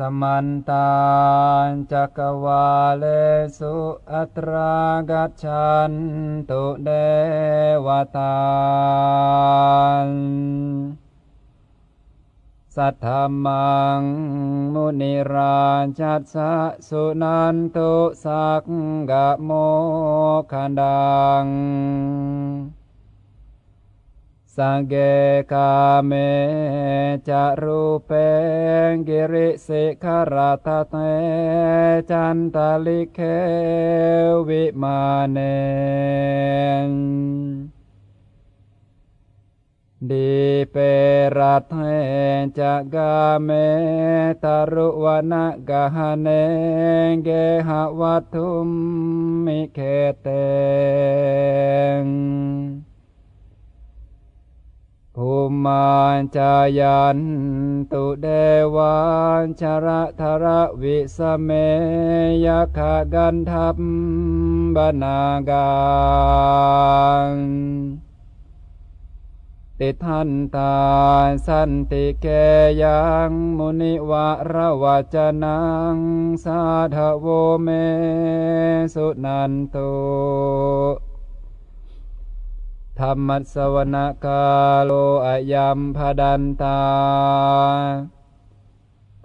สมันตาจักวาเลสุอัตรากัจฉันตุเดวตาสัทธมังมุนิราชัสสะสุนันตุสักกะโมคันดัง สังเกกาเมจะรูเป คิริสิขะระตะเฏ จันตะลิกเข วิมาเน ทีเปรัฏเฐ จะ คาเม ตะรุวะนะคะหะเนเคหะวัตถุมหิเขตเตง ภูมานจายันตุเดวันชระธระวิสเมยขกันทัพบนาการติทันตาสันติเกยังมุนิวะระวัจนังสาธโวเมสุนันตุ ธรรมสวนาคาโลอายัมพดันตา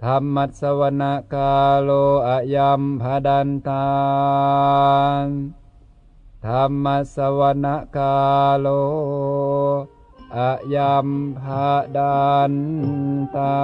ธรรมสวนาคาโลอายัมพดันตาธรรมสวนาคาโลอายัมพดันตา